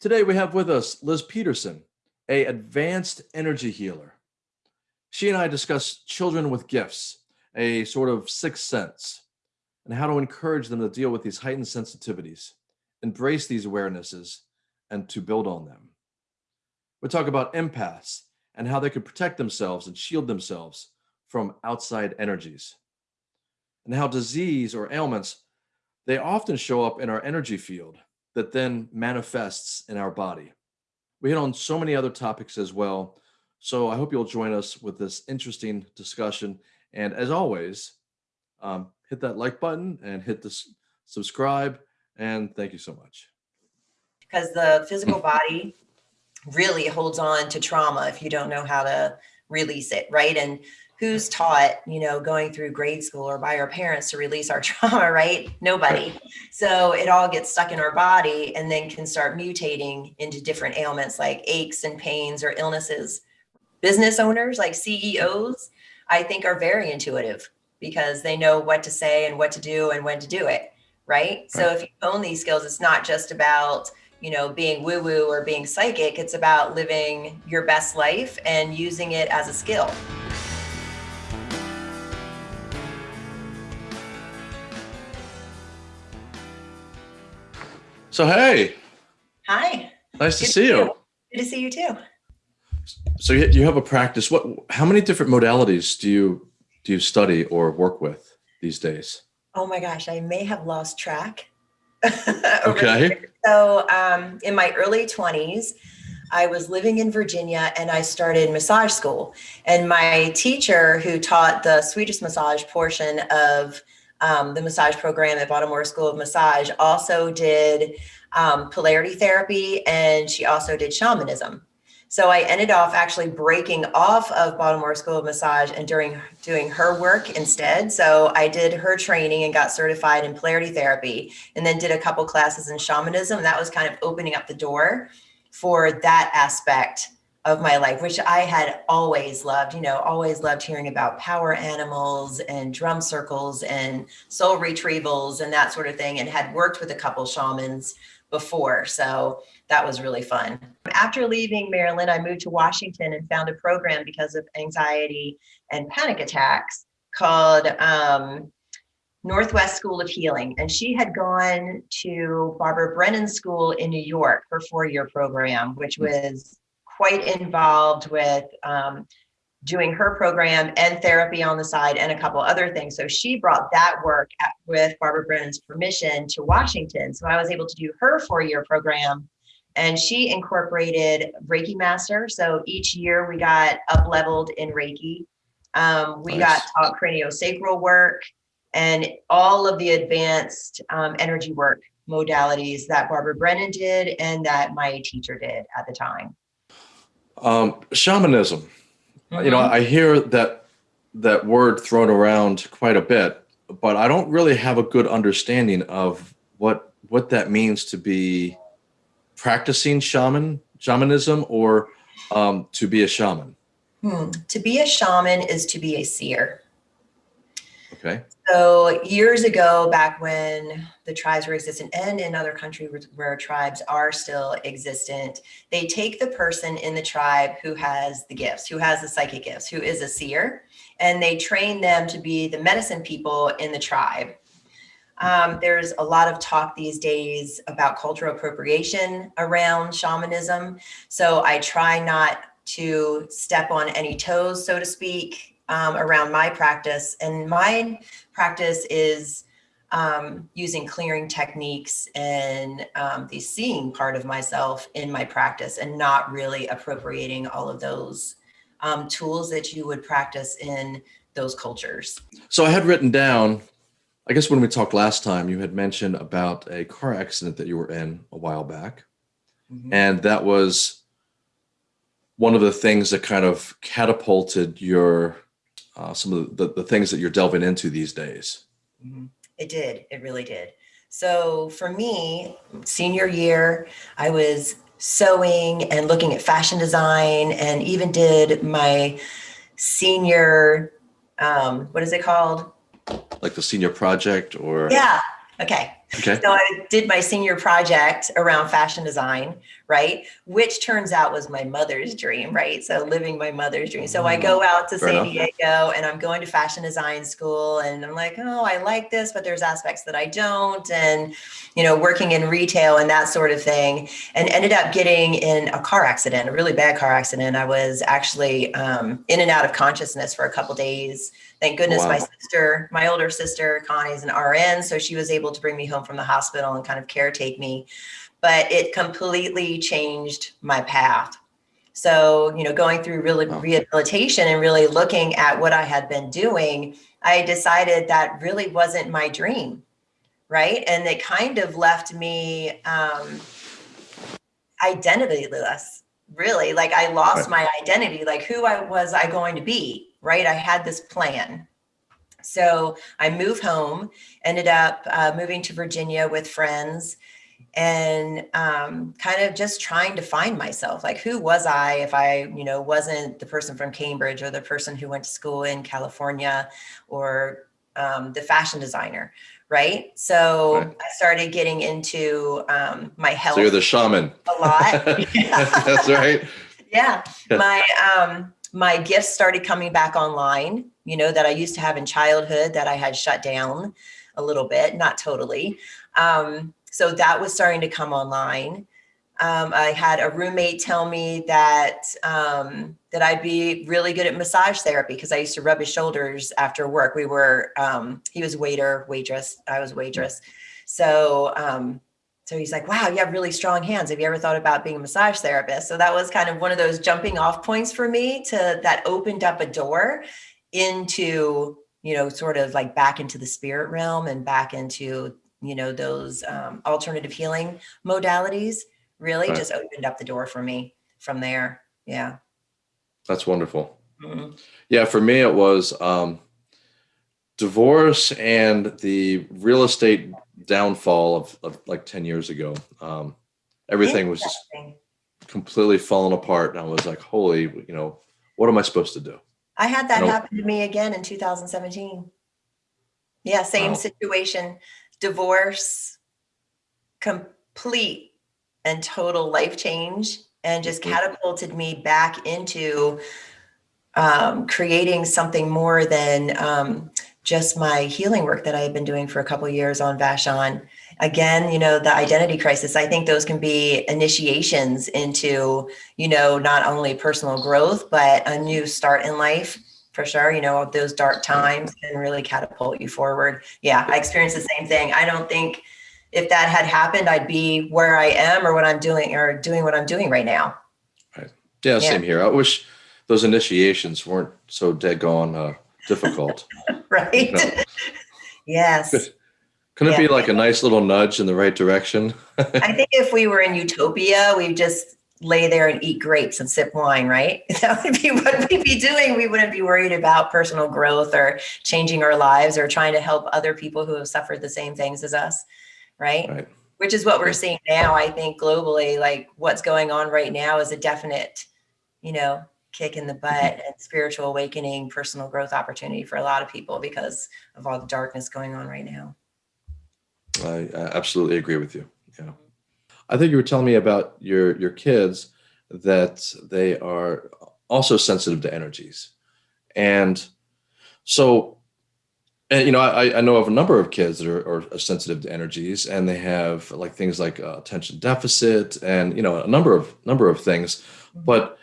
Today we have with us Liz Peterson, a advanced energy healer. She and I discuss children with gifts, a sort of sixth sense, and how to encourage them to deal with these heightened sensitivities, embrace these awarenesses, and to build on them. We talk about empaths and how they can protect themselves and shield themselves from outside energies, and how disease or ailments, they often show up in our energy field that then manifests in our body. We hit on so many other topics as well. So I hope you'll join us with this interesting discussion. And as always, um, hit that like button and hit the subscribe. And thank you so much. Because the physical body really holds on to trauma if you don't know how to release it, right? And who's taught, you know, going through grade school or by our parents to release our trauma, right? Nobody. So it all gets stuck in our body and then can start mutating into different ailments like aches and pains or illnesses. Business owners like CEOs, I think are very intuitive because they know what to say and what to do and when to do it, right? So if you own these skills, it's not just about, you know, being woo woo or being psychic. It's about living your best life and using it as a skill. So, hey. Hi. Nice Good to see you. you. Good to see you too. So you have a practice. What? How many different modalities do you do you study or work with these days? Oh my gosh, I may have lost track. okay. So um, in my early 20s, I was living in Virginia and I started massage school. And my teacher who taught the Swedish massage portion of um, the massage program at Baltimore School of Massage, also did um, polarity therapy, and she also did shamanism. So I ended off actually breaking off of Baltimore School of Massage and during doing her work instead. So I did her training and got certified in polarity therapy and then did a couple classes in shamanism. That was kind of opening up the door for that aspect of my life, which I had always loved, you know, always loved hearing about power animals and drum circles and soul retrievals and that sort of thing, and had worked with a couple shamans before. So that was really fun. After leaving Maryland, I moved to Washington and found a program because of anxiety and panic attacks called um, Northwest School of Healing. And she had gone to Barbara Brennan School in New York, her four-year program, which hmm. was quite involved with um, doing her program and therapy on the side and a couple other things. So she brought that work at, with Barbara Brennan's permission to Washington. So I was able to do her four-year program and she incorporated Reiki Master. So each year we got up leveled in Reiki. Um, we nice. got taught craniosacral work and all of the advanced um, energy work modalities that Barbara Brennan did and that my teacher did at the time. Um, shamanism. Mm -hmm. You know, mm-hmm. I hear that that word thrown around quite a bit, but I don't really have a good understanding of what what that means to be practicing shaman shamanism or um, to be a shaman. Hmm. To be a shaman is to be a seer. Okay. So years ago, back when the tribes were existent and in other countries where tribes are still existent, they take the person in the tribe who has the gifts, who has the psychic gifts, who is a seer, and they train them to be the medicine people in the tribe. Um, there's a lot of talk these days about cultural appropriation around shamanism. So I try not to step on any toes, so to speak, um, around my practice. And my practice is um, using clearing techniques and um, the seeing part of myself in my practice and not really appropriating all of those um, tools that you would practice in those cultures. So I had written down, I guess when we talked last time, you had mentioned about a car accident that you were in a while back. Mm -hmm. And that was one of the things that kind of catapulted your uh, some of the, the, things that you're delving into these days. Mm-hmm. It did. It really did. So for me, senior year, I was sewing and looking at fashion design and even did my senior, um, what is it called? Like the senior project or? Yeah. Okay. Okay. So I did my senior project around fashion design, right? Which turns out was my mother's dream, right? So living my mother's dream. So I go out to Fair San enough. Diego and I'm going to fashion design school and I'm like, oh, I like this, but there's aspects that I don't. And, you know, working in retail and that sort of thing. And ended up getting in a car accident, a really bad car accident. I was actually um, in and out of consciousness for a couple days. Thank goodness my sister, my older sister, Connie is an RN, so she was able to bring me home from the hospital and kind of caretake me. But it completely changed my path. So, you know, going through really rehabilitation and really looking at what I had been doing, I decided that really wasn't my dream. Right. And it kind of left me um, identityless, really. Like I lost my identity, like who I was I going to be, right? I had this plan. So I moved home, ended up uh, moving to Virginia with friends and um, kind of just trying to find myself. Like, who was I if I, you know, wasn't the person from Cambridge or the person who went to school in California or um, the fashion designer, right? So Right. I started getting into um, my health So you're the shaman. a lot. That's right. yeah Yeah. my um my gifts started coming back online you know that i used to have in childhood that i had shut down a little bit not totally um so that was starting to come online um, i had a roommate tell me that um, that i'd be really good at massage therapy because i used to rub his shoulders after work we were um, he was waiter waitress i was waitress so um, so he's like, wow, you have really strong hands. Have you ever thought about being a massage therapist? So that was kind of one of those jumping off points for me to that opened up a door into, you know, sort of like back into the spirit realm and back into, you know, those um, alternative healing modalities really Right. just opened up the door for me from there. Yeah. That's wonderful. Mhm. Yeah, for me it was um, divorce and the real estate downfall of, of like 10 years ago. Um, everything was just completely falling apart. And I was like, holy, you know, what am I supposed to do? I had that Nope. happen to me again in 2017. Yeah, same Wow. situation. Divorce, complete and total life change, and just Mhm. catapulted me back into um, creating something more than um, just my healing work that I had been doing for a couple years on Vashon. Again, you know, the identity crisis, I think those can be initiations into, you know, not only personal growth, but a new start in life for sure. You know, those dark times can really catapult you forward. Yeah, I experienced the same thing. I don't think if that had happened, I'd be where I am or what I'm doing or doing what I'm doing right now. Yeah, Yeah. same here. I wish those initiations weren't so dead uh, difficult. Right? Yes. Couldn't it Yeah. be like a nice little nudge in the right direction? I think if we were in utopia, we'd just lay there and eat grapes and sip wine, right? That would be what we'd be doing. We wouldn't be worried about personal growth or changing our lives or trying to help other people who have suffered the same things as us, right? Right. Which is what we're seeing now, I think, globally. Like what's going on right now is a definite, you know, kick in the mm-hmm. butt and spiritual awakening, personal growth opportunity for a lot of people because of all the darkness going on right now. I, I absolutely agree with you. Yeah. I think you were telling me about your your kids that they are also sensitive to energies, and so, and you know, I, I know of a number of kids that are, are sensitive to energies, and they have like things like uh, attention deficit, and you know, a number of number of things, but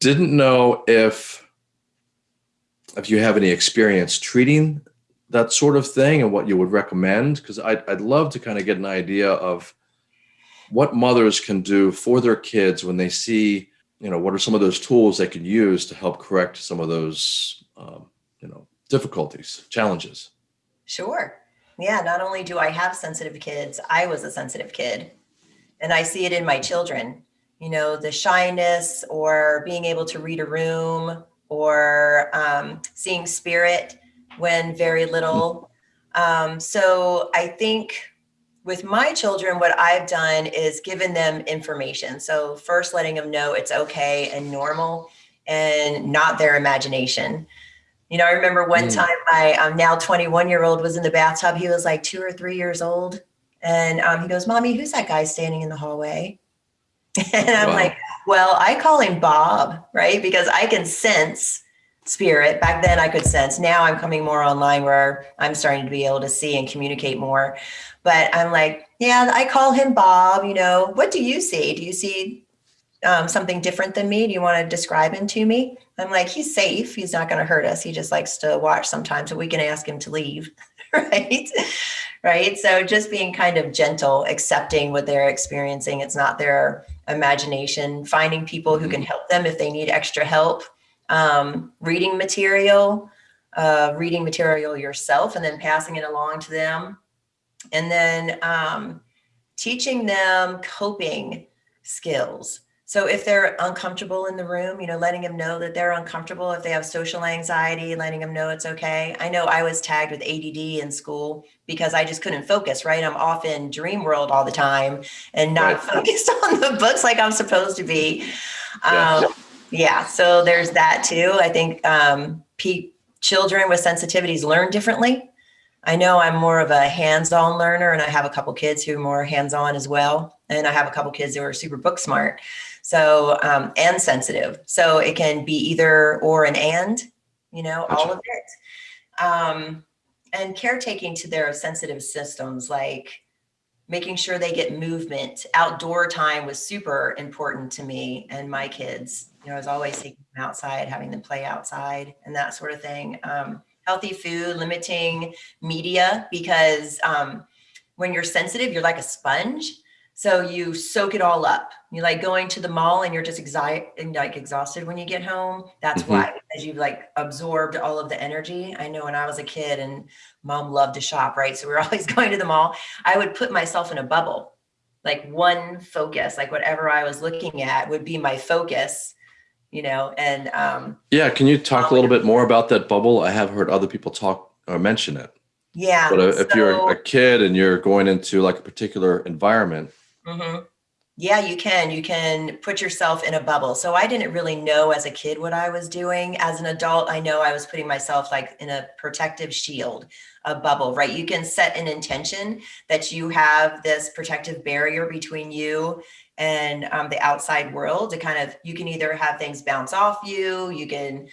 didn't know if if you have any experience treating that sort of thing and what you would recommend because I'd, I'd love to kind of get an idea of what mothers can do for their kids when they see you know what are some of those tools they can use to help correct some of those um, you know difficulties challenges Sure. Yeah, not only do I have sensitive kids, I was a sensitive kid. And I see it in my children, you know, the shyness or being able to read a room or um, seeing spirit when very little. Um, so I think with my children, what I've done is given them information. So first letting them know it's okay and normal and not their imagination. You know, I remember one Mm. time my um, now 21 year old was in the bathtub. He was like two or three years old. And um, he goes, Mommy, who's that guy standing in the hallway? And I'm Wow. like, Well, I call him Bob, right? Because I can sense spirit. Back then I could sense. Now I'm coming more online where I'm starting to be able to see and communicate more. But I'm like, Yeah, I call him Bob. You know, what do you see? Do you see um, something different than me? Do you want to describe him to me? I'm like, he's safe. He's not going to hurt us. He just likes to watch sometimes, but we can ask him to leave. right. Right. So just being kind of gentle, accepting what they're experiencing. It's not their imagination, finding people who can help them if they need extra help, um, reading material, uh, reading material yourself, and then passing it along to them. And then um, teaching them coping skills. So if they're uncomfortable in the room, you know, letting them know that they're uncomfortable. If they have social anxiety, letting them know it's okay. I know I was tagged with ADD in school because I just couldn't focus, right? I'm off in dream world all the time and not Right. focused on the books like I'm supposed to be. Um, yeah, so there's that too. I think um, children with sensitivities learn differently. I know I'm more of a hands-on learner, and I have a couple kids who are more hands-on as well, and I have a couple kids who are super book smart, so um, and sensitive. So it can be either or an and, you know, all of it. Um, and caretaking to their sensitive systems, like making sure they get movement. Outdoor time was super important to me and my kids. You know, I was always taking them outside, having them play outside and that sort of thing. Um, healthy food, limiting media, because um, when you're sensitive, you're like a sponge. So you soak it all up. You like going to the mall and you're just exi- and like exhausted when you get home. That's Mhm. why, because you've like absorbed all of the energy. I know when I was a kid and mom loved to shop, right? So we were always going to the mall. I would put myself in a bubble, like one focus, like whatever I was looking at would be my focus, you know, and um, Yeah, can you talk a little bit more about that bubble? I have heard other people talk or mention it. yeah. But uh, if you're a kid and you're going into like a particular environment, Mhm. Yeah, you can. You can put yourself in a bubble. So I didn't really know as a kid what I was doing. As an adult, I know I was putting myself like in a protective shield, a bubble, right? You can set an intention that you have this protective barrier between you and um, the outside world to kind of, you can either have things bounce off you, you can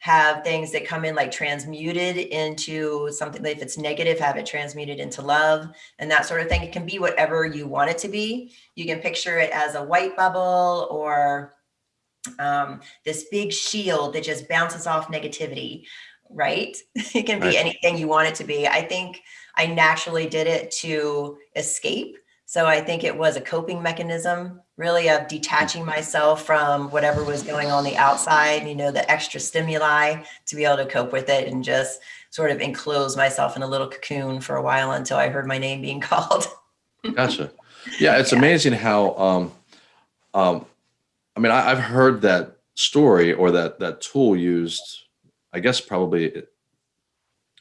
have things that come in like transmuted into something if it's negative have it transmuted into love and that sort of thing. It can be whatever you want it to be. You can picture it as a white bubble or um, this big shield that just bounces off negativity right? It can be Right. anything you want it to be. I think i naturally did it to escape so i think it was a coping mechanism really of detaching myself from whatever was going on the outside you know the extra stimuli to be able to cope with it and just sort of enclose myself in a little cocoon for a while until i heard my name being called gotcha. Yeah, it's amazing how. Um, um, I mean, I, I've heard that story or that that tool used. I guess probably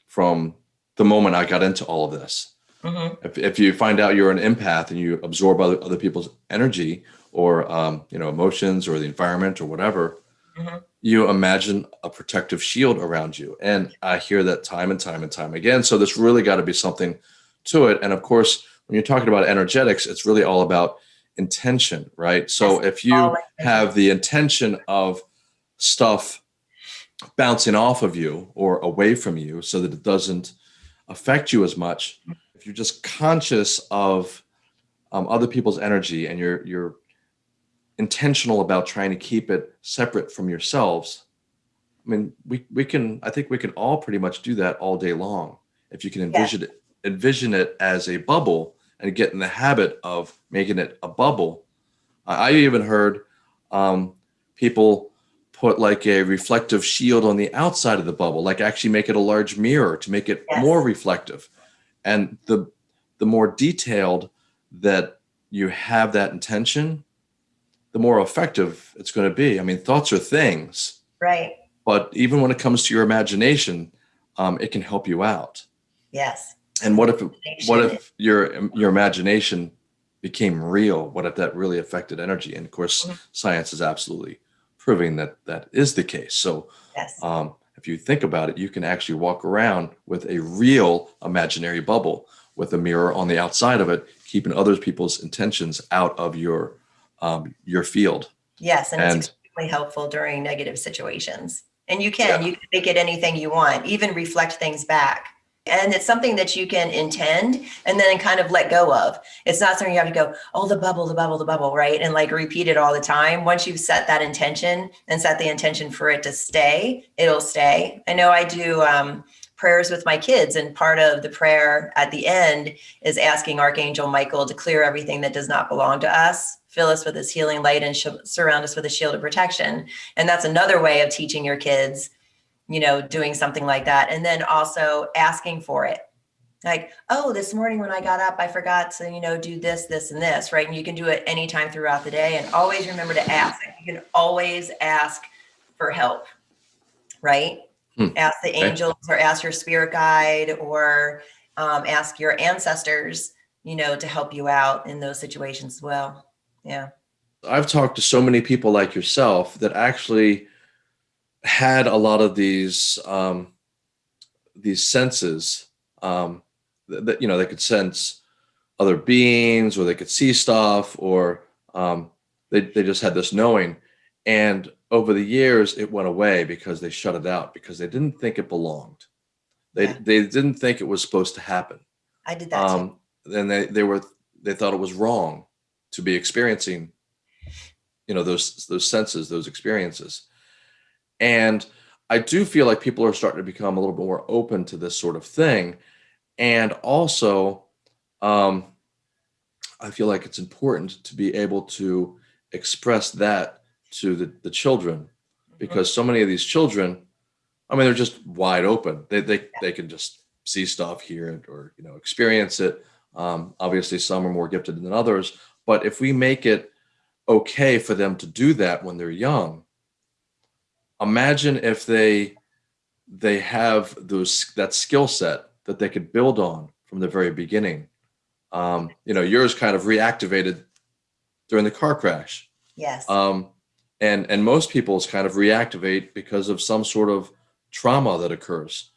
from the moment I got into all of this. Mhm. If, if you find out you're an empath and you absorb other, other people's energy or um, you know emotions or the environment or whatever, Mhm. you imagine a protective shield around you. And I hear that time and time and time again. So there's really got to be something to it. And of course, when you're talking about energetics, it's really all about intention, right? So Yes, if you have the intention of stuff bouncing off of you or away from you so that it doesn't affect you as much if you're just conscious of um, other people's energy and you're you're intentional about trying to keep it separate from yourselves i mean we we can i think we can all pretty much do that all day long if you can envision it envision it as a bubble and get in the habit of making it a bubble. I, I even heard um, people put like a reflective shield on the outside of the bubble like actually make it a large mirror to make it Yes. more reflective and the the more detailed that you have that intention the more effective it's going to be. I mean thoughts are things. Right. But even when it comes to your imagination um, it can help you out. Yes. And what if what if your your imagination became real? What if that really affected energy? And of course Mhm. science is absolutely proving that that is the case. So yes. um, if you think about it, you can actually walk around with a real imaginary bubble with a mirror on the outside of it, keeping other people's intentions out of your um, your field. Yes, and, And- it's extremely helpful during negative situations. And you can, Yeah. you can make it anything you want, even reflect things back. And it's something that you can intend and then kind of let go of. It's not something you have to go, oh, the bubble, the bubble, the bubble, right? And like repeat it all the time. Once you've set that intention and set the intention for it to stay, it'll stay. I know I do um, prayers with my kids, and part of the prayer at the end is asking Archangel Michael to clear everything that does not belong to us, fill us with his healing light, and surround us with a shield of protection. And that's another way of teaching your kids, you know, doing something like that. And then also asking for it. Like, oh, this morning when I got up, I forgot to, you know, do this, this, and this, right? And you can do it anytime throughout the day. And always remember to ask. You can always ask for help, right? Hmm. Ask the angels or ask your spirit guide or um, ask your ancestors, you know, to help you out in those situations as well. Yeah. I've talked to so many people like yourself that actually had a lot of these um, these senses um, that, that you know they could sense other beings or they could see stuff or um, they they just had this knowing and over the years it went away because they shut it out because they didn't think it belonged they Yeah. they didn't think it was supposed to happen I did that too. um, and they they were they thought it was wrong to be experiencing you know those those senses those experiences and i do feel like people are starting to become a little bit more open to this sort of thing. And also um, i feel like it's important to be able to express that to the, the children. Because so many of these children i mean they're just wide open. They they, they can just see stuff hear it or you know experience it. Um, obviously some are more gifted than others. But if we make it okay for them to do that when they're young imagine if they they have those that skill set that they could build on from the very beginning um, you know yours kind of reactivated during the car crash yes. um, and and most people's kind of reactivate because of some sort of trauma that occurs.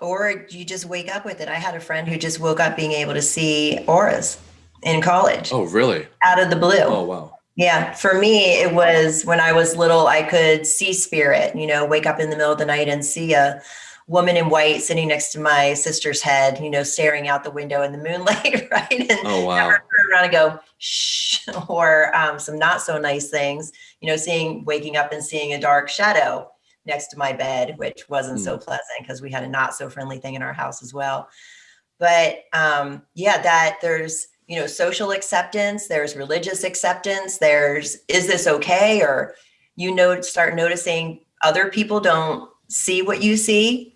or you just wake up with it. I had a friend who just woke up being able to see auras in college Oh, really? out of the blue. Oh, wow. Yeah, for me, it was when I was little, I could see spirit, you know, wake up in the middle of the night and see a woman in white sitting next to my sister's head, you know, staring out the window in the moonlight, right? And Oh, wow. never turn around and go, shh, or um, some not so nice things, you know, seeing, waking up and seeing a dark shadow next to my bed, which wasn't so pleasant because we had a not so friendly thing in our house as well. But um, yeah, that there's, you know, social acceptance, there's religious acceptance, there's, is this okay? Or, you know, start noticing other people don't see what you see.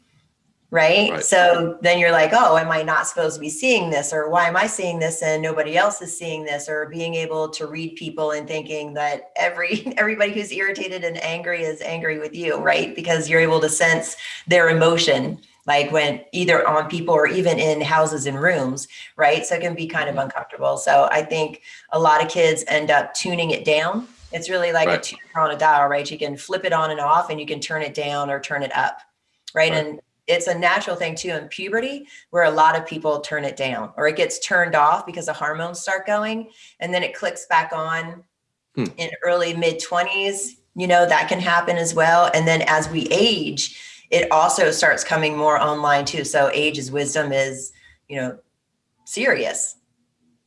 Right? Right. So then you're like, oh, am I not supposed to be seeing this? Or why am I seeing this and nobody else is seeing this? Or being able to read people and thinking that every everybody who's irritated and angry is angry with you, right? Because you're able to sense their emotion, like when either on people or even in houses and rooms, right? So it can be kind of uncomfortable. So I think a lot of kids end up tuning it down. It's really like a Right. tuner on a dial, right? You can flip it on and off and you can turn it down or turn it up, right? Right. And it's a natural thing too in puberty where a lot of people turn it down or it gets turned off because the hormones start going and then it clicks back on Hmm. in early mid 20s you know that can happen as well and then as we age it also starts coming more online too so age is wisdom is you know serious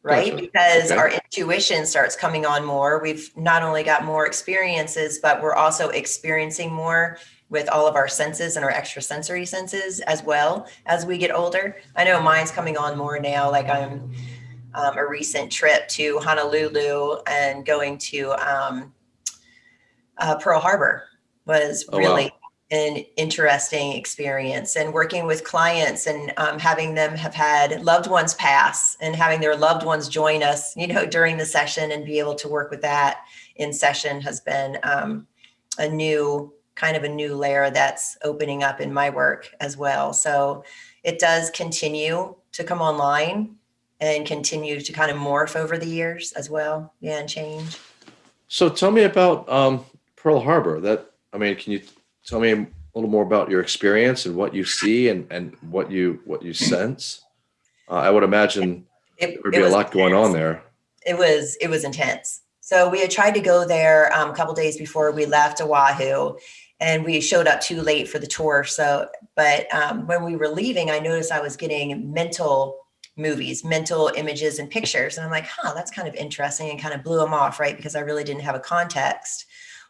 right Gotcha. because Okay. our intuition starts coming on more we've not only got more experiences but we're also experiencing more with all of our senses and our extrasensory senses as well as we get older i know mine's coming on more now like i'm um, a recent trip to honolulu and going to um, uh, pearl harbor was Oh, wow. An interesting experience. And working with clients and um, having them have had loved ones pass and having their loved ones join us you know during the session and be able to work with that in session has been um, a new kind of a new layer that's opening up in my work as well. So it does continue to come online and continue to kind of morph over the years as well yeah and change. So tell me about um, Pearl Harbor. That I mean, can you tell me a little more about your experience and what you see and, and what you what you sense? Uh, I would imagine It, there would be a lot going on there. It was it was intense. So we had tried to go there um, a couple days before we left Oahu, and we showed up too late for the tour. So, but um, when we were leaving, I noticed I was getting mental movies, mental images and pictures, and I'm like, huh, that's kind of interesting, and kind of blew them off, right? Because I really didn't have a context,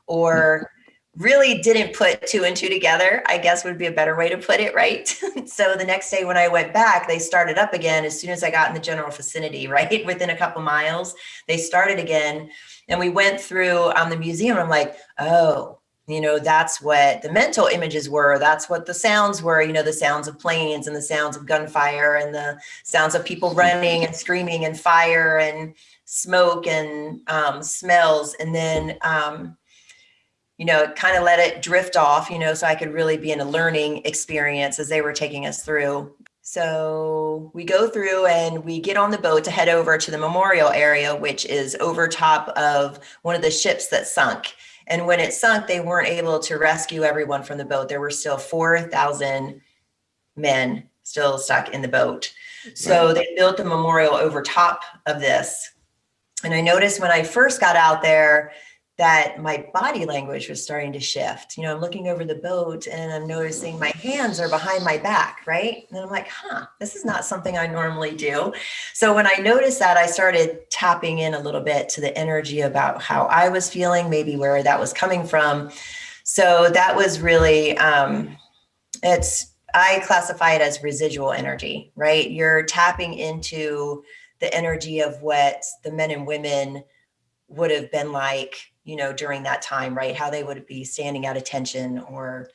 or really didn't put two and two together, I guess would be a better way to put it, right? so the next day when I went back, they started up again as soon as I got in the general vicinity, right? Within a couple miles, they started again. And we went through um, the museum. I'm like, oh, you know, that's what the mental images were. That's what the sounds were, you know, the sounds of planes and the sounds of gunfire and the sounds of people running and screaming and fire and smoke and um, smells. And then, um, you know, kind of let it drift off, you know, so I could really be in a learning experience as they were taking us through. So we go through and we get on the boat to head over to the memorial area, which is over top of one of the ships that sunk. And when it sunk, they weren't able to rescue everyone from the boat. There were still 4,000 men still stuck in the boat. So they built the memorial over top of this. And I noticed when I first got out there, that my body language was starting to shift. You know, I'm looking over the boat and I'm noticing my hands are behind my back, right? And I'm like, huh, this is not something I normally do. So when I noticed that, I started tapping in a little bit to the energy about how I was feeling, maybe where that was coming from. So that was really, um, it's, I classify it as residual energy, right? You're tapping into the energy of what the men and women would have been like you know, during that time, right? How they would be standing at attention or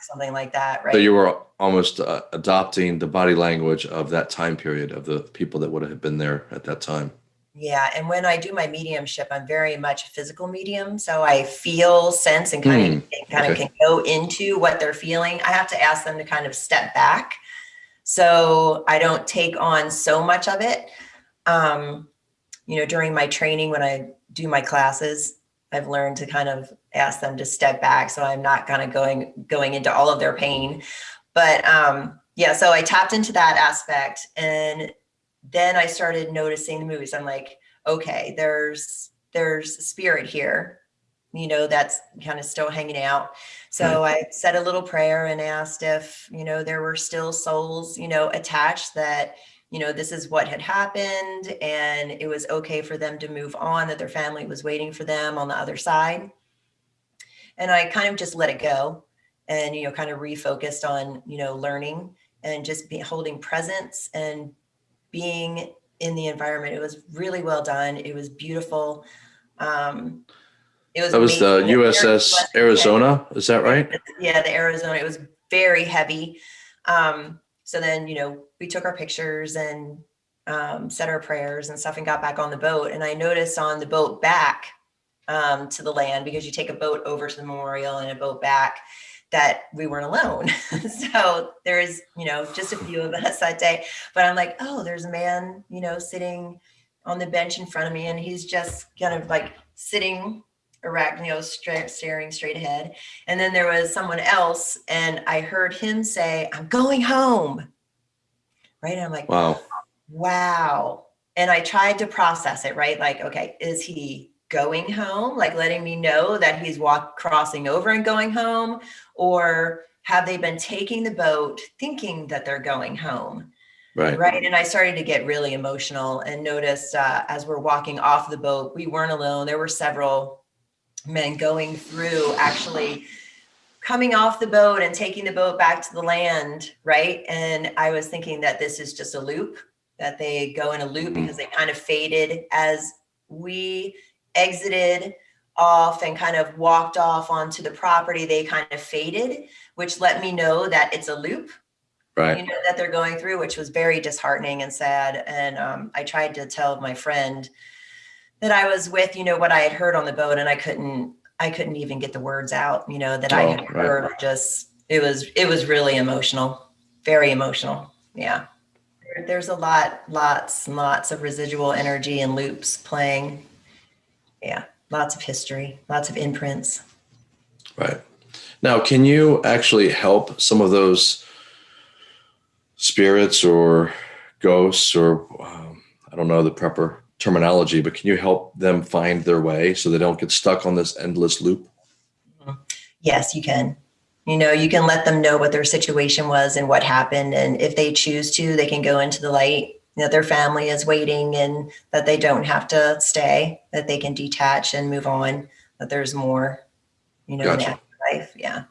something like that, right? So you were almost uh, adopting the body language of that time period of the people that would have been there at that time. Yeah, and when I do my mediumship, I'm very much a physical medium, so I feel, sense, and kind of Hmm, kind of can go into what they're feeling. I have to ask them to kind of step back, so I don't take on so much of it. Um, you know, during my training when I do my classes, I've learned to kind of ask them to step back, so I'm not kind of going going into all of their pain. But um, yeah, so I tapped into that aspect, and then I started noticing the movies. I'm like, okay, there's there's spirit here, you know, that's kind of still hanging out. So I said a little prayer and asked if, you know, there were still souls, you know, attached that, you know, this is what had happened and it was okay for them to move on, that their family was waiting for them on the other side. And I kind of just let it go and, you know, kind of refocused on, you know, learning and just be holding presence and being in the environment. It was really well done. It was beautiful. Um, it was That was the amazing. USS. Arizona. Is that right? Yeah, the Arizona. It was very heavy. Um, so then, you know, we took our pictures and um, said our prayers and stuff and got back on the boat. And I noticed on the boat back um, to the land, because you take a boat over to the memorial and a boat back, that we weren't alone. so there's, you know, just a few of us that day. But I'm like, oh, there's a man, you know, sitting on the bench in front of me and he's just kind of like sitting you staring straight ahead. And then there was someone else and I heard him say, I'm going home. Right. And I'm like, Wow. wow. And I tried to process it, right? Like, okay, is he going home? Like letting me know that he's walk crossing over and going home? Or have they been taking the boat thinking that they're going home? Right. Right. And I started to get really emotional and noticed uh, as we're walking off the boat, we weren't alone. There were several men going through actually coming off the boat and taking the boat back to the land. Right. And I was thinking that this is just a loop, that they go in a loop because they kind of faded as we exited off and kind of walked off onto the property. They kind of faded, which let me know that it's a loop Right. you know that they're going through which was very disheartening and sad and um, i tried to tell my friend that i was with you know what i had heard on the boat and i couldn't i couldn't even get the words out you know that i Oh, had right. heard. Just it was it was really emotional very emotional. Yeah. There's a lot lots and lots of residual energy and loops playing. Yeah lots of history lots of imprints. Right. Now, can you actually help some of those spirits or ghosts or um, I don't know the proper terminology, but can you help them find their way so they don't get stuck on this endless loop? Yes, you can. You know, you can let them know what their situation was and what happened. And if they choose to, they can go into the light. You know, their family is waiting and that they don't have to stay, that they can detach and move on, that there's more, you know, in the Gotcha. Yeah.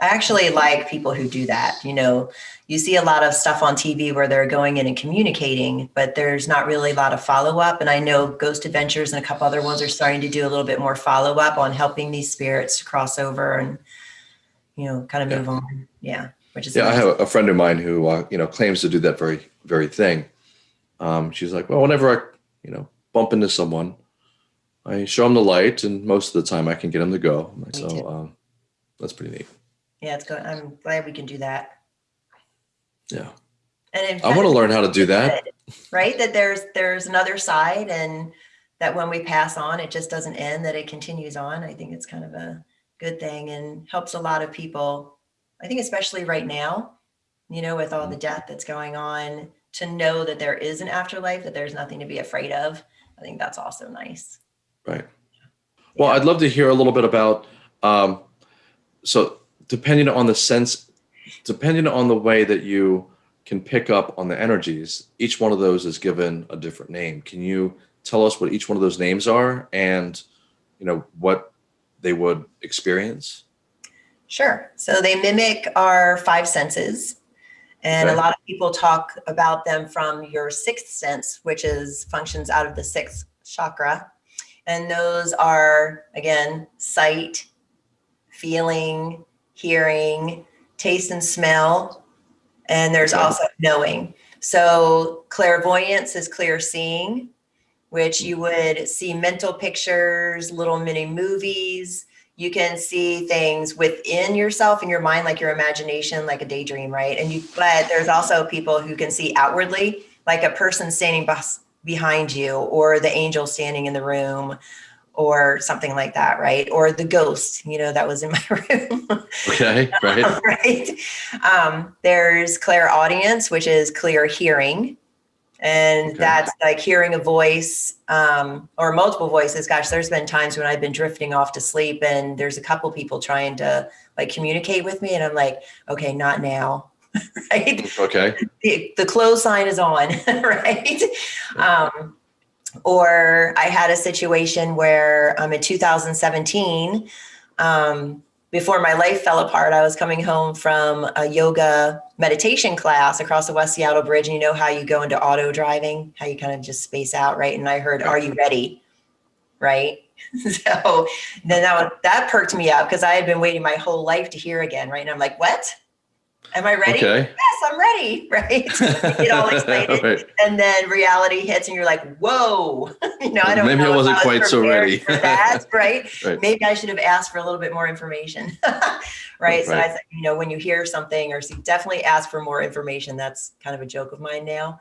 I actually like people who do that. You know, you see a lot of stuff on TV where they're going in and communicating, but there's not really a lot of follow up. And I know Ghost Adventures and a couple other ones are starting to do a little bit more follow up on helping these spirits to cross over and, you know, kind of Yeah. move on. Yeah. Which is Yeah, I have a friend of mine who uh, you know claims to do that very very thing. Um, she's like, well, whenever I you know bump into someone, I show them the light, and most of the time I can get them to go. Me so um, that's pretty neat. Yeah, it's good. I'm glad we can do that. Yeah, And I want to learn how to do that. right that there's there's another side and that when we pass on it just doesn't end that it continues on i think it's kind of a good thing and helps a lot of people i think especially right now you know with all the death that's going on to know that there is an afterlife that there's nothing to be afraid of i think that's also nice Right. Well, Yeah. I'd love to hear a little bit about. Um, so, depending on the sense, depending on the way that you can pick up on the energies, each one of those is given a different name. Can you tell us what each one of those names are, and you know what they would experience? Sure. So they mimic our five senses. And a lot of people talk about them from your sixth sense, which is functions out of the sixth chakra. And those are, again, sight, feeling, hearing, taste, and smell. And there's Okay. also knowing. So clairvoyance is clear seeing, which you would see mental pictures, little mini movies, you can see things within yourself in your mind like your imagination like a daydream right and you but there's also people who can see outwardly like a person standing behind you or the angel standing in the room or something like that right? Or the ghost you know that was in my room. Okay, right. right? Um, there's clairaudience which is clear hearing. And Okay. that's like hearing a voice um, or multiple voices. Gosh there's been times when i've been drifting off to sleep and there's a couple people trying to like communicate with me and i'm like okay not now. Right? Okay, the, the close sign is on, right? Um, or I had a situation where um, in 2017, um, before my life fell apart, I was coming home from a yoga meditation class across the West Seattle Bridge. And you know how you go into auto driving, how you kind of just space out, right? And I heard, Are you ready? Right. So then that, that perked me up because I had been waiting my whole life to hear again, right? And I'm like, What? Am I ready? okay. yes, I'm ready, right? You get all excited, Right. and then reality hits, and you're like, "Whoa!" you know, I don't. Maybe I know if wasn't was quite so ready. for that, right? Right. Maybe I should have asked for a little bit more information, right? So I said, you know, when you hear something, or see, definitely ask for more information. That's kind of a joke of mine now.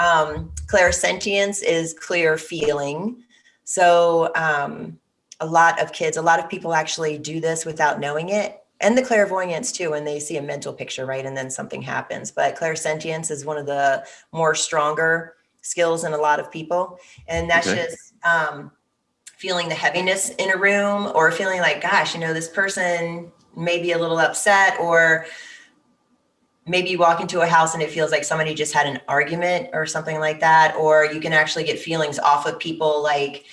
Um, clairsentience is clear feeling. So um, a lot of kids, a lot of people actually do this without knowing it. And the clairvoyance too, when they see a mental picture, right? And then something happens. But clairsentience is one of the more stronger skills in a lot of people. And that's Okay. just um, feeling the heaviness in a room or feeling like, gosh, you know, this person may be a little upset or maybe you walk into a house and it feels like somebody just had an argument or something like that or you can actually get feelings off of people like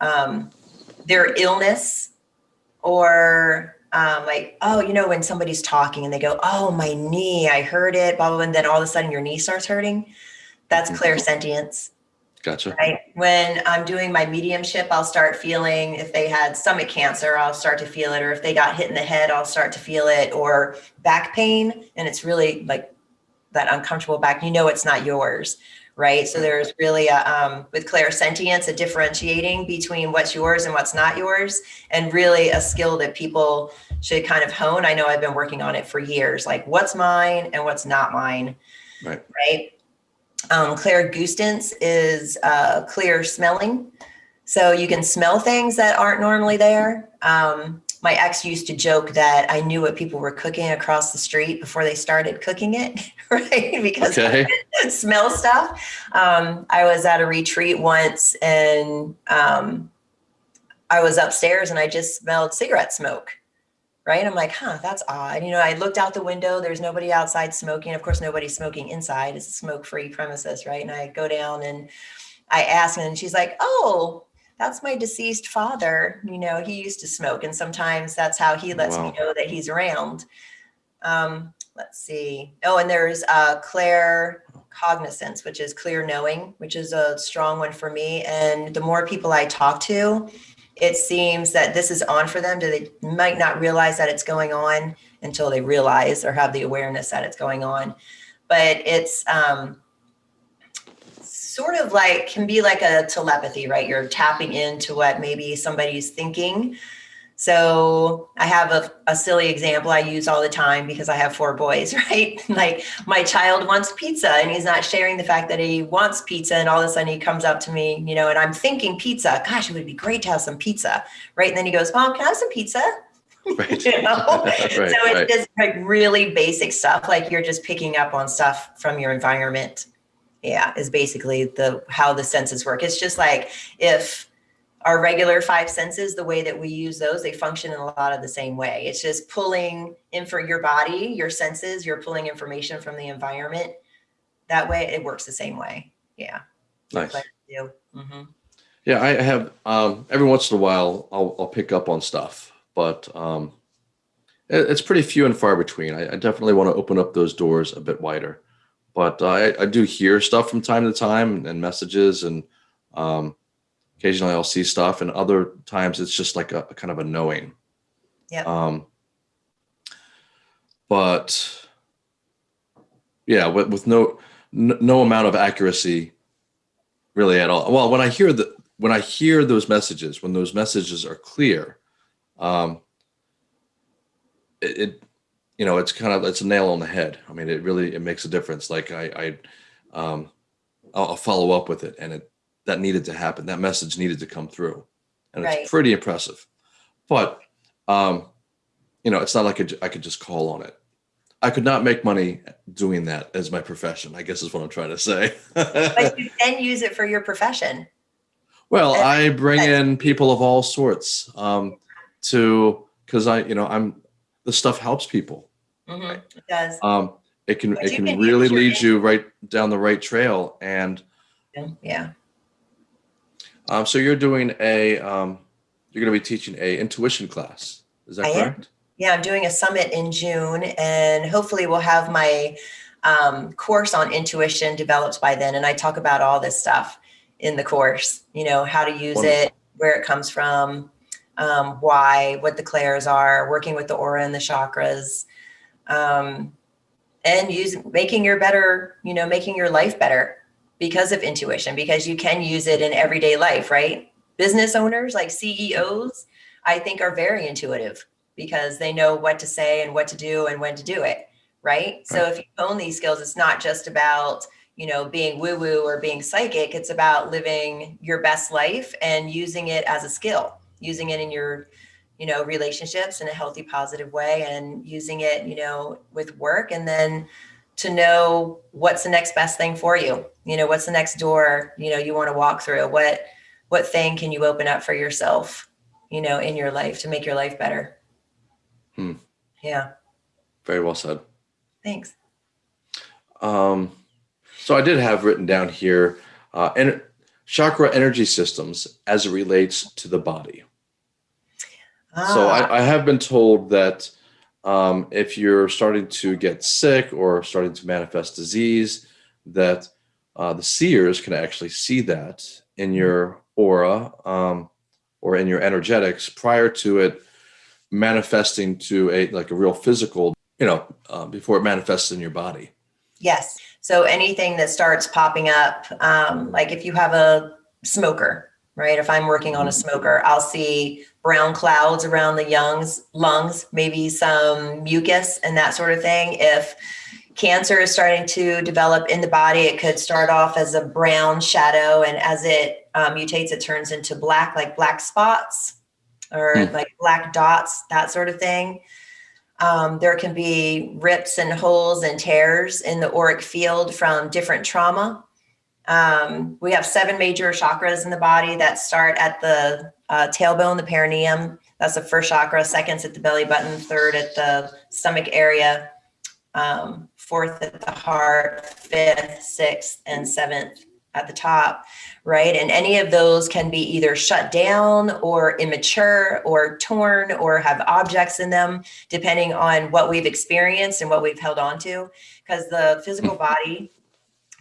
um, their illness or um, like oh you know when somebody's talking and they go oh my knee i heard it blah blah, blah and then all of a sudden your knee starts hurting that's Mhm. clairsentience Gotcha. right? When I'm doing my mediumship, I'll start feeling if they had stomach cancer, I'll start to feel it, or if they got hit in the head, I'll start to feel it, or back pain, and it's really like that uncomfortable back. You know, it's not yours, right? So there's really a um, with clairsentience, a differentiating between what's yours and what's not yours, and really a skill that people should kind of hone. I know I've been working on it for years, like what's mine and what's not mine, Right. right? Um, clairgustance is uh, clear smelling. So you can smell things that aren't normally there. Um, my ex used to joke that I knew what people were cooking across the street before they started cooking it, right? because Okay. smell stuff. Um, I was at a retreat once and um, I was upstairs and I just smelled cigarette smoke. Right. I'm like, huh, that's odd. You know, I looked out the window, there's nobody outside smoking. Of course, nobody's smoking inside. It's a smoke free premises. Right. And I go down and I ask, and she's like, oh, that's my deceased father. You know, he used to smoke. And sometimes that's how he lets Wow. me know that he's around. Um, let's see. Oh, and there's uh, Claire cognizance, which is clear knowing, which is a strong one for me. And the more people I talk to, it seems that this is on for them. They might not realize that it's going on until they realize or have the awareness that it's going on. But it's um, sort of like can be like a telepathy, right? You're tapping into what maybe somebody's thinking. So I have a, a silly example I use all the time because I have four boys, right? like my child wants pizza and he's not sharing the fact that he wants pizza. And all of a sudden he comes up to me, you know, and I'm thinking pizza, gosh, it would be great to have some pizza, right? And then he goes, Mom, can I have some pizza? Right. You know? right, so it's right. just like really basic stuff. Like you're just picking up on stuff from your environment. Yeah, is basically the how the senses work. It's just like if our regular five senses, the way that we use those, they function in a lot of the same way. It's just pulling in for your body, your senses, you're pulling information from the environment. That way it works the same way. Yeah. Nice. You. Mhm. Yeah, I have um, every once in a while I'll, I'll pick up on stuff, but um, it- it's pretty few and far between. I, I definitely want to open up those doors a bit wider, but uh, I, I do hear stuff from time to time and messages, and um, occasionally I'll see stuff, and other times it's just like a, a kind of a knowing. Yep. Um, but yeah, with, with no no amount of accuracy really at all. Well, when I hear the when I hear those messages, when those messages are clear, um, it, it you know it's kind of it's a nail on the head. I mean, it really it makes a difference. Like I, I um, I'll, I'll follow up with it, and it that needed to happen. That message needed to come through, and Right. it's pretty impressive. But um, you know, it's not like I could just call on it. I could not make money doing that as my profession. I guess is what I'm trying to say. But you can use it for your profession. Well, I bring in people of all sorts um, to because I, you know, I'm the stuff helps people. Mhm. It does. Um, it can But it can can really lead you right down the right trail. And Yeah. um, so you're doing a um, you're going to be teaching a intuition class. Is that I am. correct? Yeah, I'm doing a summit in June, and hopefully we'll have my um, course on intuition developed by then. And I talk about all this stuff in the course. You know, how to use Wonderful. it, where it comes from, um, why, what the clairs are, working with the aura and the chakras, um, and use making your better. You know, making your life better because of intuition. Because you can use it in everyday life, right? Business owners like CEOs, I think, are very intuitive because they know what to say and what to do and when to do it right so if you own these skills it's not just about you know being woo woo or being psychic it's about living your best life and using it as a skill using it in your you know relationships in a healthy positive way and using it you know with work and then to know what's the next best thing for you. You know what's the next door you know you want to walk through? What what thing can you open up for yourself you know in your life to make your life better? Hmm. yeah. Very well said. thanks. Um, so I did have written down here, uh, and chakra energy systems as it relates to the body. So Ah, I, I have been told that um, if you're starting to get sick or starting to manifest disease, that uh, the seers can actually see that in your aura um, or in your energetics prior to it manifesting to a like a real physical, you know, uh, before it manifests in your body. Yes. So anything that starts popping up, um, like if you have a smoker, right? If I'm working on a smoker, I'll see brown clouds around the young's lungs, maybe some mucus and that sort of thing. If cancer is starting to develop in the body, it could start off as a brown shadow, and as it uh, mutates, it turns into black, like black spots or Hmm. like black dots, that sort of thing. Um, there can be rips and holes and tears in the auric field from different trauma. Um, we have seven major chakras in the body that start at the uh, tailbone, the perineum. That's the first chakra. Second's at the belly button. Third at the stomach area. Um, fourth at the heart. Fifth, sixth, and seventh at the top, right? And any of those can be either shut down or immature or torn or have objects in them, depending on what we've experienced and what we've held on to. Because the physical mm-hmm. body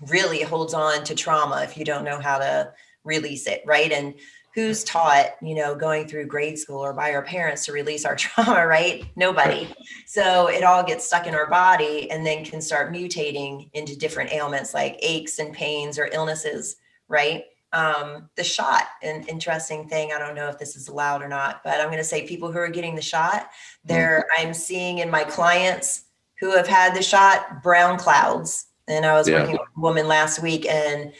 really holds on to trauma if you don't know how to release it, right? And who's taught, you know, going through grade school or by our parents to release our trauma, right? Nobody. So it all gets stuck in our body and then can start mutating into different ailments like aches and pains or illnesses, right? Um, the shot, an interesting thing. I don't know if this is allowed or not, but I'm going to say people who are getting the shot, there I'm seeing in my clients who have had the shot brown clouds. And I was Yeah. working with a woman last week and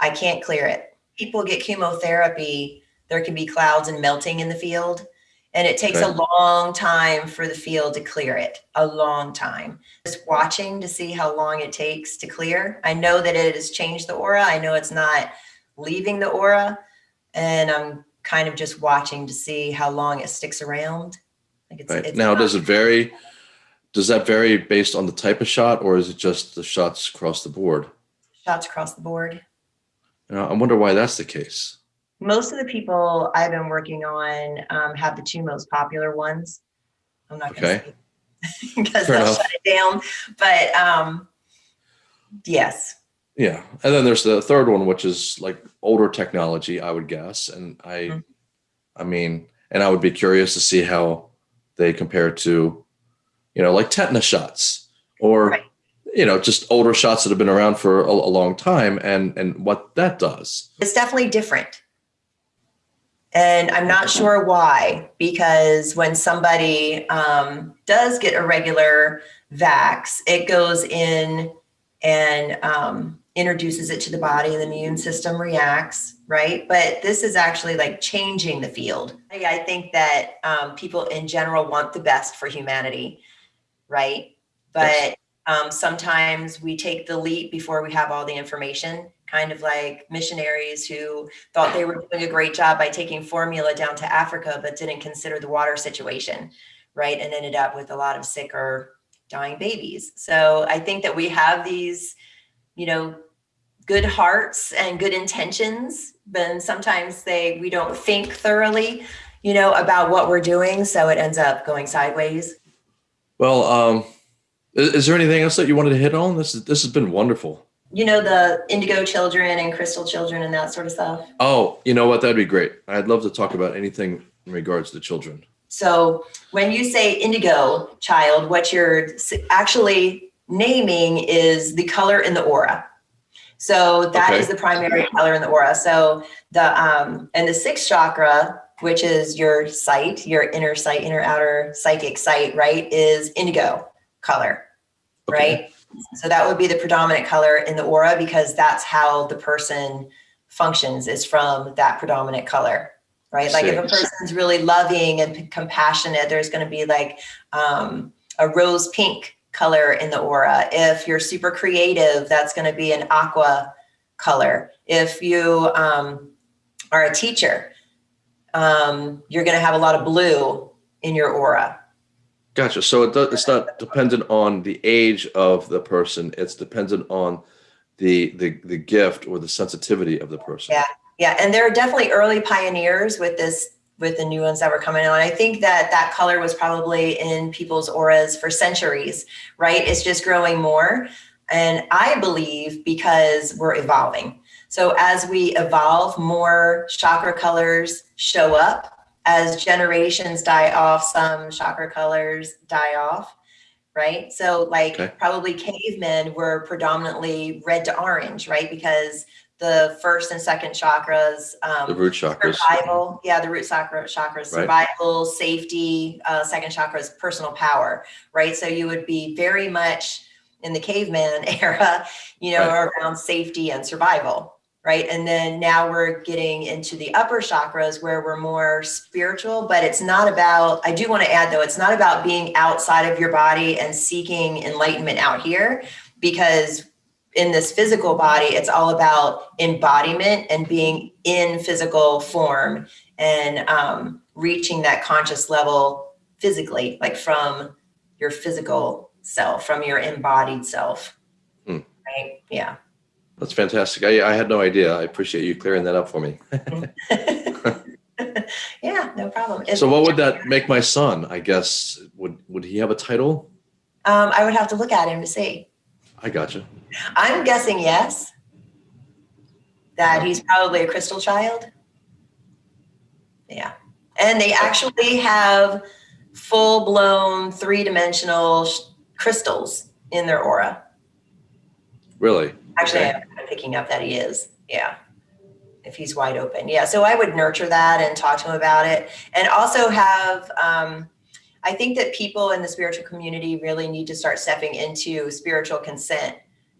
I can't clear it. People get chemotherapy, there can be clouds and melting in the field. And it takes a long time for the field to clear it, a long time. Just watching to see how long it takes to clear. I know that it has changed the aura. I know it's not leaving the aura. And I'm kind of just watching to see how long it sticks around. Like it's, Right. it's Now, not- does it vary? Does that vary based on the type of shot or is it just the shots across the board? shots across the board. Know, I wonder why that's the case. most of the people I've been working on um, have the two most popular ones. I'm not going to say because Fair they'll enough. shut it down. But um, yes, Yeah. And then there's the third one, which is like older technology, I would guess. And I, Mhm. I mean, and I would be curious to see how they compare to, you know, like tetanus shots or, Right. You know, just older shots that have been around for a, a long time and, and what that does. it's definitely different. And I'm not sure why, because when somebody um, does get a regular vax, it goes in and um, introduces it to the body, and the immune system reacts, right? But this is actually like changing the field. I I think that um, people in general want the best for humanity, right? But Yes. Um, sometimes we take the leap before we have all the information, kind of like missionaries who thought they were doing a great job by taking formula down to Africa, but didn't consider the water situation, right? And ended up with a lot of sick or dying babies. So I think that we have these, you know, good hearts and good intentions, but sometimes they we don't think thoroughly, you know, about what we're doing, so it ends up going sideways. Well, um, is, is there anything else that you wanted to hit on? This is, this has been wonderful. You know, the indigo children and crystal children and that sort of stuff. Oh, you know what? That'd be great. I'd love to talk about anything in regards to children. So when you say indigo child, what you're actually naming is the color in the aura. So that is Okay. the primary color in the aura. So the um and the sixth chakra, which is your sight, your inner sight, inner outer psychic sight, right, is indigo color, Okay. right? So that would be the predominant color in the aura because that's how the person functions is from that predominant color, right? Like if a person's really loving and compassionate, there's going to be like um, a rose pink color in the aura. If you're super creative, that's going to be an aqua color. If you um, are a teacher, um, you're going to have a lot of blue in your aura. Gotcha. So it does, it's not dependent on the age of the person. It's dependent on the the the gift or the sensitivity of the person. Yeah. Yeah, and there are definitely early pioneers with this with the new ones that were coming on. I think that that color was probably in people's auras for centuries, right? It's just growing more. And I believe because we're evolving. So as we evolve, more chakra colors show up. As generations die off, some chakra colors die off, right? So like Okay. probably cavemen were predominantly red to orange, right? Because the first and second chakras, um, The root chakras. survival yeah the root chakra chakras Right. survival safety uh, second chakra is personal power right so you would be very much in the caveman era you know Right. around safety and survival right? And then now we're getting into the upper chakras where we're more spiritual, but it's not about, I do want to add though, it's not about being outside of your body and seeking enlightenment out here because in this physical body, it's all about embodiment and being in physical form and um, reaching that conscious level physically, like from your physical self, from your embodied self. Hmm. Right? Yeah. That's fantastic. I, I had no idea. I appreciate you clearing that up for me. yeah, no problem. So what would that make my son? I guess would would he have a title? Um, I would have to look at him to see. I gotcha. I'm guessing yes. That he's probably a crystal child. Yeah. And they actually have full blown three dimensional sh- crystals in their aura. Really? Actually, Okay. I'm kind of picking up that he is. Yeah. If he's wide open. Yeah. So I would nurture that and talk to him about it. And also have, um, I think that people in the spiritual community really need to start stepping into spiritual consent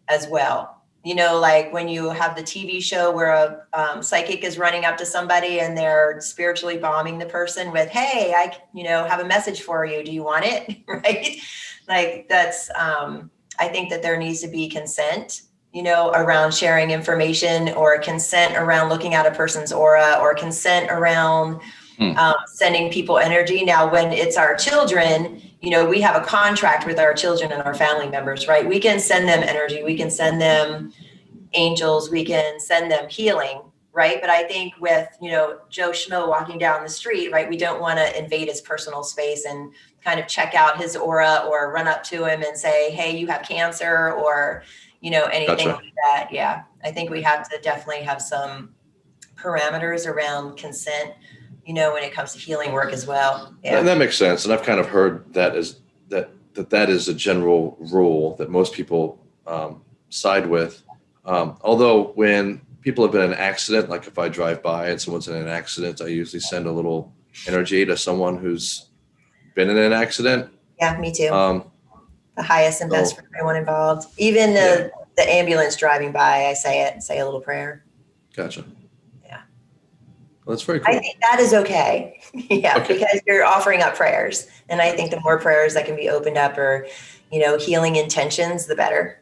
as well. You know, like when you have the TV show where a um, psychic is running up to somebody and they're spiritually bombing the person with, "Hey, I, you know, have a message for you. Do you want it?" right? Like that's. Um, I think that there needs to be consent you know, around sharing information or consent around looking at a person's aura or consent around Hmm. um, sending people energy. Now, when it's our children, you know, we have a contract with our children and our family members, right? We can send them energy, we can send them angels, we can send them healing, right? But I think with, you know, Joe Schmo walking down the street, right, we don't want to invade his personal space and kind of check out his aura or run up to him and say, hey, you have cancer or, you know, anything Gotcha. like that. Yeah. I think we have to definitely have some parameters around consent, you know, when it comes to healing work as well. Yeah. And that makes sense. And I've kind of heard that as that that that is a general rule that most people um, side with. Um, although when people have been in an accident, like if I drive by and someone's in an accident, I usually send a little energy to someone who's been in an accident. yeah, me too. Um, the highest and best for everyone involved. Even the, the ambulance driving by, I say it, say a little prayer. gotcha. Yeah. Well, that's very cool. I think that is okay. yeah, Okay. because you're offering up prayers. And I think the more prayers that can be opened up or, you know, healing intentions, the better.